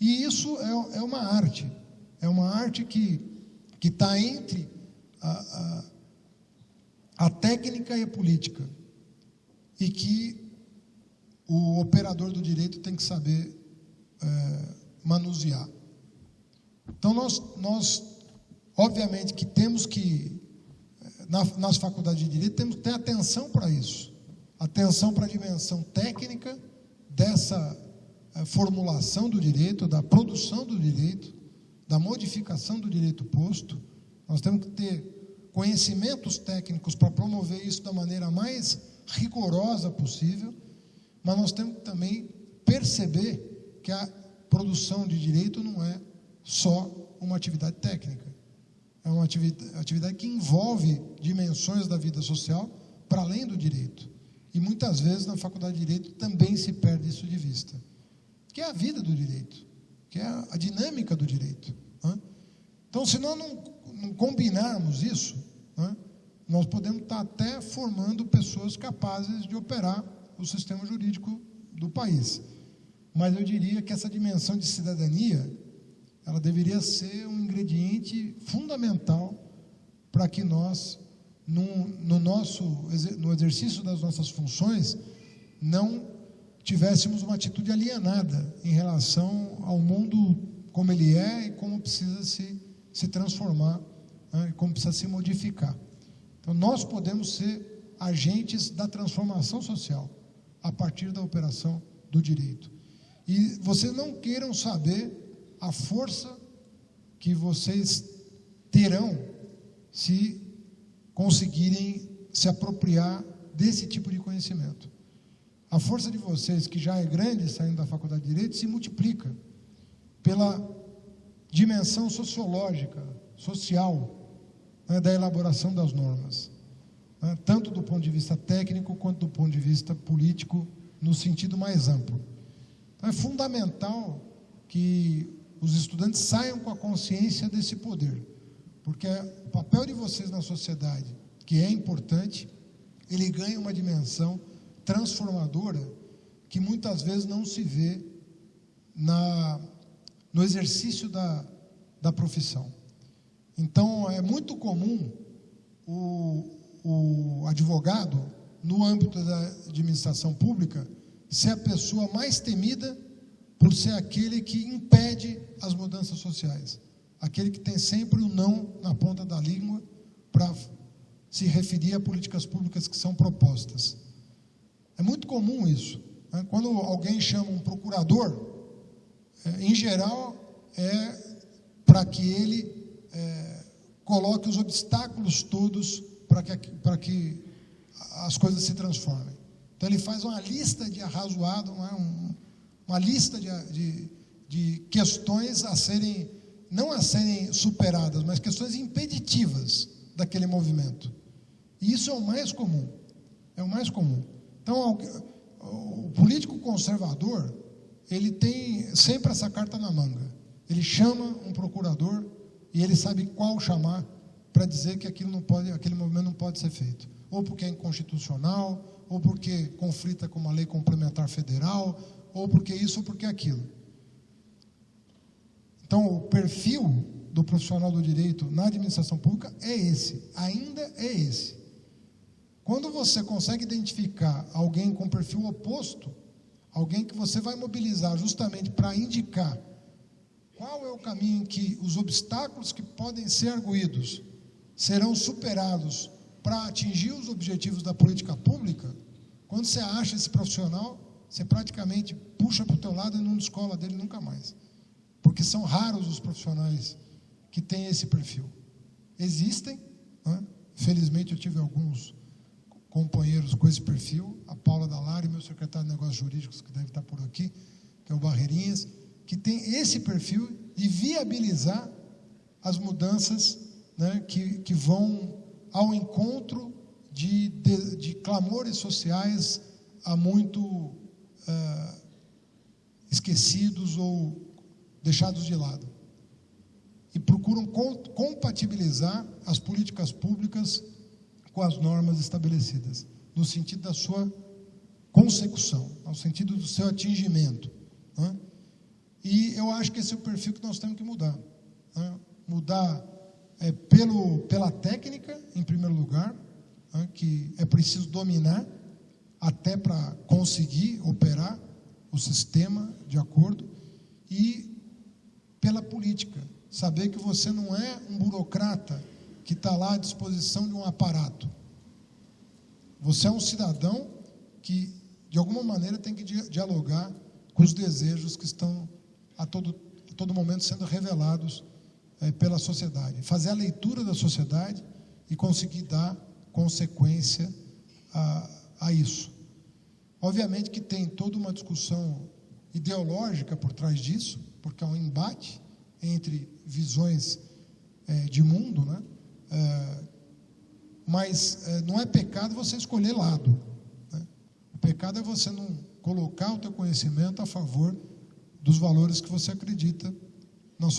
E isso é, é uma arte, é uma arte que está entre a, a, a técnica e a política, e que o operador do direito tem que saber é, manusear. Então, nós, nós, obviamente, que temos que, na, nas faculdades de direito, temos que ter atenção para isso atenção para a dimensão técnica dessa é, formulação do direito, da produção do direito, da modificação do direito posto. Nós temos que ter conhecimentos técnicos para promover isso da maneira mais rigorosa possível, mas nós temos que também perceber que a produção de direito não é só uma atividade técnica. É uma atividade que envolve dimensões da vida social para além do direito. E muitas vezes na faculdade de direito também se perde isso de vista, que é a vida do direito, que é a dinâmica do direito. Né? Então, se nós não, não combinarmos isso, né, nós podemos estar até formando pessoas capazes de operar o sistema jurídico do país. Mas eu diria que essa dimensão de cidadania, ela deveria ser um ingrediente fundamental para que nós, no, no nosso no exercício das nossas funções, não tivéssemos uma atitude alienada em relação ao mundo como ele é e como precisa se, se transformar, né, como precisa se modificar. Então, nós podemos ser agentes da transformação social a partir da operação do direito. E vocês não queiram saber a força que vocês terão se conseguirem se apropriar desse tipo de conhecimento. A força de vocês, que já é grande saindo da faculdade de Direito, se multiplica pela dimensão sociológica, social, né, da elaboração das normas, né, tanto do ponto de vista técnico quanto do ponto de vista político, no sentido mais amplo. Então, é fundamental que os estudantes saiam com a consciência desse poder, porque o papel de vocês na sociedade, que é importante, ele ganha uma dimensão transformadora que muitas vezes não se vê na, no exercício da, da profissão. Então, é muito comum o, o advogado, no âmbito da administração pública, ser a pessoa mais temida por ser aquele que impede as mudanças sociais, aquele que tem sempre o não na ponta da língua para se referir a políticas públicas que são propostas. É muito comum isso. Né? Quando alguém chama um procurador, é, em geral, é para que ele é, coloque os obstáculos todos para que, que as coisas se transformem. Então ele faz uma lista de arrazoado, uma, uma lista de, de, de questões a serem, não a serem superadas, mas questões impeditivas daquele movimento. E isso é o mais comum. É o mais comum. Então, o político conservador, ele tem sempre essa carta na manga. Ele chama um procurador e ele sabe qual chamar para dizer que aquilo não pode, aquele movimento não pode ser feito. Ou porque é inconstitucional, ou porque conflita com uma lei complementar federal, ou porque isso ou porque aquilo. Então, o perfil do profissional do direito na administração pública é esse, ainda é esse. Quando você consegue identificar alguém com perfil oposto, alguém que você vai mobilizar justamente para indicar qual é o caminho em que os obstáculos que podem ser arguídos serão superados para atingir os objetivos da política pública, quando você acha esse profissional, você praticamente puxa para o teu lado e não descola dele nunca mais. Porque são raros os profissionais que têm esse perfil. Existem, né? felizmente eu tive alguns companheiros com esse perfil, a Paula Dalari, meu secretário de Negócios Jurídicos, que deve estar por aqui, que é o Barreirinhas, que tem esse perfil de viabilizar as mudanças né, que, que vão ao encontro de, de, de clamores sociais há muito uh, esquecidos ou deixados de lado. E procuram compatibilizar as políticas públicas com as normas estabelecidas, no sentido da sua consecução, no sentido do seu atingimento. Né? E eu acho que esse é o perfil que nós temos que mudar. Né? Mudar é, pelo, pela técnica, em primeiro lugar, né? que é preciso dominar até para conseguir operar o sistema de acordo, e pela política. Saber que você não é um burocrata que está lá à disposição de um aparato. Você é um cidadão que, de alguma maneira, tem que dialogar com os desejos que estão a todo, a todo momento sendo revelados é, pela sociedade. Fazer a leitura da sociedade e conseguir dar consequência a, a isso. Obviamente que tem toda uma discussão ideológica por trás disso, porque é um embate entre visões é, de mundo, né? É, mas é, não é pecado você escolher lado. Né? O pecado é você não colocar o teu conhecimento a favor dos valores que você acredita na sociedade.